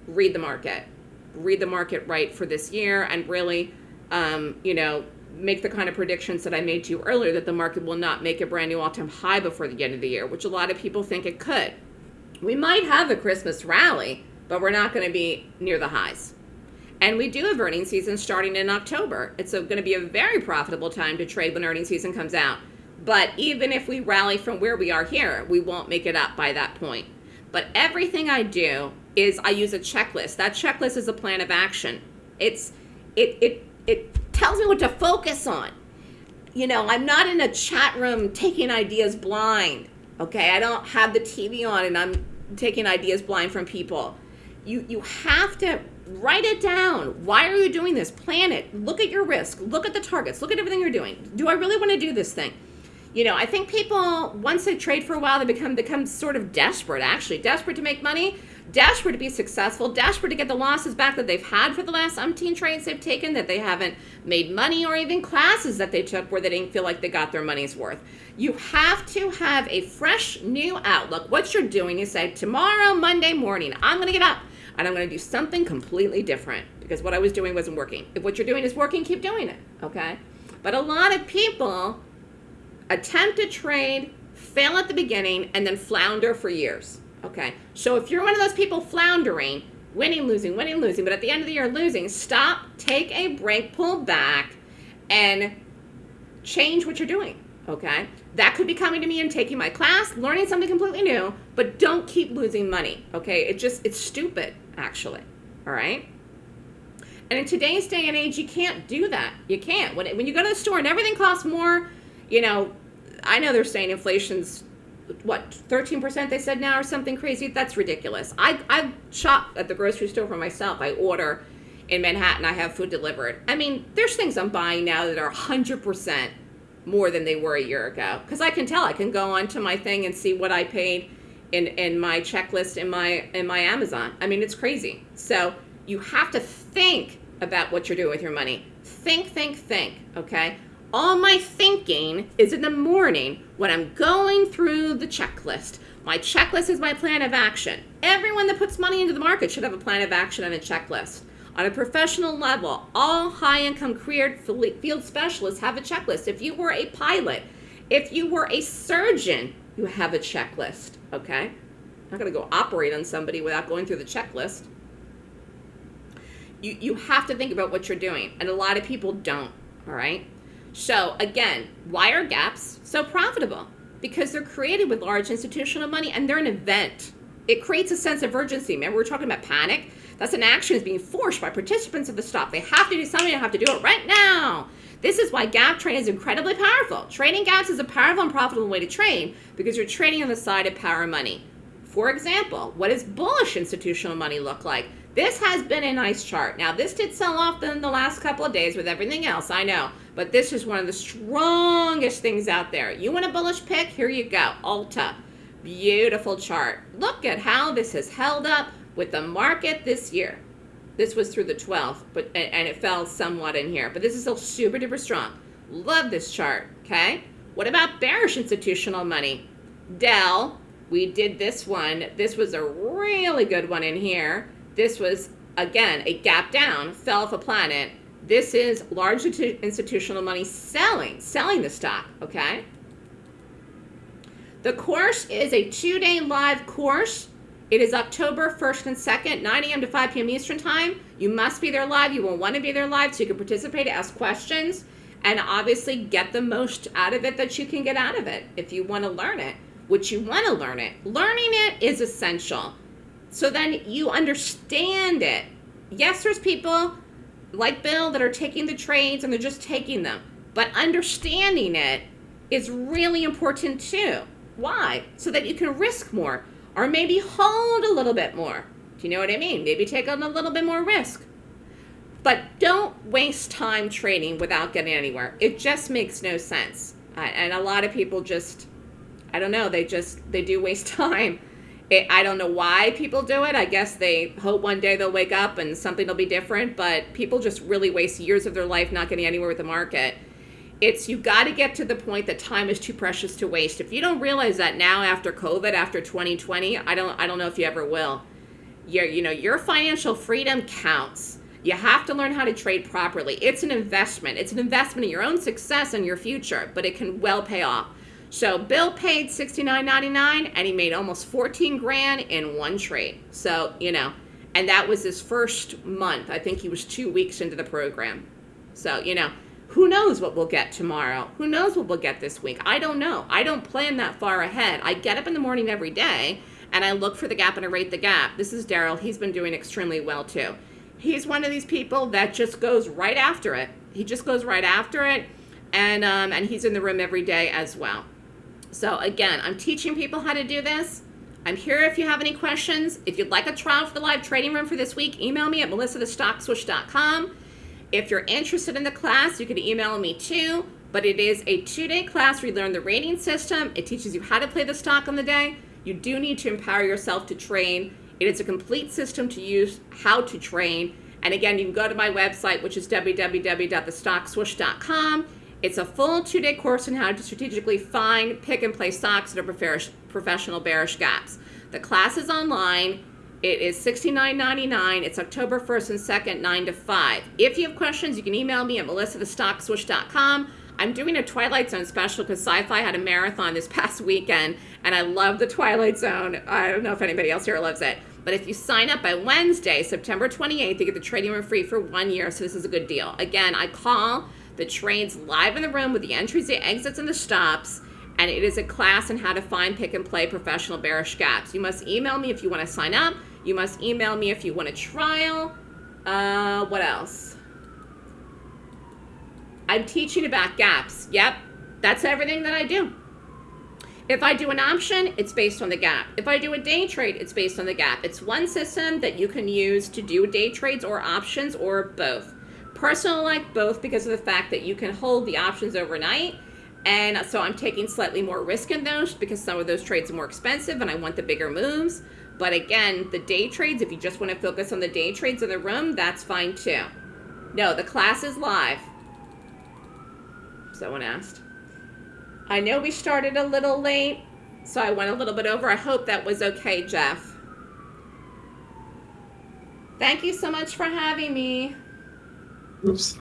read the market read the market right for this year and really, um, you know, make the kind of predictions that I made to you earlier that the market will not make a brand new all-time high before the end of the year, which a lot of people think it could. We might have a Christmas rally, but we're not going to be near the highs. And we do have earnings season starting in October. It's going to be a very profitable time to trade when earnings season comes out. But even if we rally from where we are here, we won't make it up by that point. But everything I do is I use a checklist. That checklist is a plan of action. It's it it it tells me what to focus on. You know, I'm not in a chat room taking ideas blind. Okay, I don't have the TV on and I'm taking ideas blind from people. You you have to write it down. Why are you doing this? Plan it. Look at your risk. Look at the targets. Look at everything you're doing. Do I really want to do this thing? you know, I think people once they trade for a while, they become become sort of desperate. Actually, desperate to make money, desperate to be successful, desperate to get the losses back that they've had for the last umpteen trades they've taken that they haven't made money, or even classes that they took where they didn't feel like they got their money's worth. You have to have a fresh, new outlook. What you're doing is say, tomorrow, Monday morning, I'm going to get up and I'm going to do something completely different because what I was doing wasn't working. If what you're doing is working, keep doing it. Okay. But a lot of people attempt to trade, fail at the beginning, and then flounder for years. Okay, so if you're one of those people floundering, winning, losing, winning, losing, but at the end of the year losing, stop, take a break, pull back, and change what you're doing. Okay, that could be coming to me and taking my class, learning something completely new, but don't keep losing money. Okay, it just it's stupid actually. All right. And in today's day and age, you can't do that. You can't. When, when you go to the store and everything costs more, you know, I know they're saying inflation's what 13% they said now or something crazy that's ridiculous i i shop at the grocery store for myself i order in manhattan i have food delivered i mean there's things i'm buying now that are 100% more than they were a year ago because i can tell i can go onto my thing and see what i paid in in my checklist in my in my Amazon. I mean, it's crazy. So you have to think about what you're doing with your money. Think, think, think. Okay. All my thinking is in the morning when I'm going through the checklist. My checklist is my plan of action. Everyone that puts money into the market should have a plan of action and a checklist. On a professional level, all high income career field specialists have a checklist. If you were a pilot, if you were a surgeon, you have a checklist, okay? I'm not gonna go operate on somebody without going through the checklist. You, you have to think about what you're doing, and a lot of people don't, all right? So again, why are gaps so profitable? Because they're created with large institutional money and they're an event. It creates a sense of urgency. Remember, we are talking about panic? That's an action is being forced by participants of the stop. They have to do something, they have to do it right now. This is why gap trading is incredibly powerful. Trading gaps is a powerful and profitable way to trade because you're trading on the side of power money. For example, what does bullish institutional money look like? This has been a nice chart. Now, this did sell off in the last couple of days with everything else, I know. But this is one of the strongest things out there. You want a bullish pick? Here you go, Ulta. Beautiful chart. Look at how this has held up with the market this year. This was through the 12th, but and it fell somewhat in here. But this is still super duper strong. Love this chart, okay? What about bearish institutional money? Dell, we did this one. This was a really good one in here. This was, again, a gap down, fell off a planet. This is large institutional money selling, selling the stock, okay? The course is a two-day live course it is October 1st and 2nd, 9 a.m. to 5 p.m. Eastern Time. You must be there live. You will want to be there live so you can participate, ask questions, and obviously get the most out of it that you can get out of it if you want to learn it, which you want to learn it. Learning it is essential. So then you understand it. Yes, there's people like Bill that are taking the trades and they're just taking them. But understanding it is really important too. Why? So that you can risk more or maybe hold a little bit more. Do you know what I mean? Maybe take on a little bit more risk. But don't waste time trading without getting anywhere. It just makes no sense. And a lot of people just, I don't know, they just, they do waste [laughs] time. It, I don't know why people do it. I guess they hope one day they'll wake up and something will be different, but people just really waste years of their life not getting anywhere with the market it's you got to get to the point that time is too precious to waste. If you don't realize that now after COVID, after 2020, I don't I don't know if you ever will. Your you know, your financial freedom counts. You have to learn how to trade properly. It's an investment. It's an investment in your own success and your future, but it can well pay off. So Bill paid $69.99 and he made almost 14 grand in one trade. So, you know, and that was his first month. I think he was 2 weeks into the program. So, you know, who knows what we'll get tomorrow? Who knows what we'll get this week? I don't know. I don't plan that far ahead. I get up in the morning every day and I look for the gap and I rate the gap. This is Daryl. He's been doing extremely well too. He's one of these people that just goes right after it. He just goes right after it and um, and he's in the room every day as well. So again, I'm teaching people how to do this. I'm here if you have any questions. If you'd like a trial for the live trading room for this week, email me at melissathestockswoosh.com. If you're interested in the class, you can email me too, but it is a two-day class where you learn the rating system. It teaches you how to play the stock on the day. You do need to empower yourself to train. It is a complete system to use how to train. And again, you can go to my website, which is www.thestockswoosh.com. It's a full two-day course on how to strategically find, pick, and play stocks that are professional bearish gaps. The class is online. It is $69.99. It's October 1st and 2nd, 9 to 5. If you have questions, you can email me at melissathestockswoosh.com. I'm doing a Twilight Zone special because Sci-Fi had a marathon this [laughs] past weekend, and I love the Twilight Zone. I don't know if anybody else here loves it. But if you sign up by Wednesday, September 28th, you get the trading room free for one year, so this is a good deal. Again, I call the trades live in the room with the entries, the exits, and the stops, and it is a class on how to find, pick, and play professional bearish gaps. You must email me if you want to sign up. You must email me if you want a trial. Uh, what else? I'm teaching about gaps. Yep, that's everything that I do. If I do an option, it's based on the gap. If I do a day trade, it's based on the gap. It's one system that you can use to do day trades or options or both. Personally, like both because of the fact that you can hold the options overnight And so I'm taking slightly more risk in those because some of those trades are more expensive and I want the bigger moves. But again, the day trades, if you just want to focus on the day trades in the room, that's fine too. No, the class is live. Someone asked. I know we started a little late, so I went a little bit over. I hope that was okay, Jeff. Thank you so much for having me. Oops.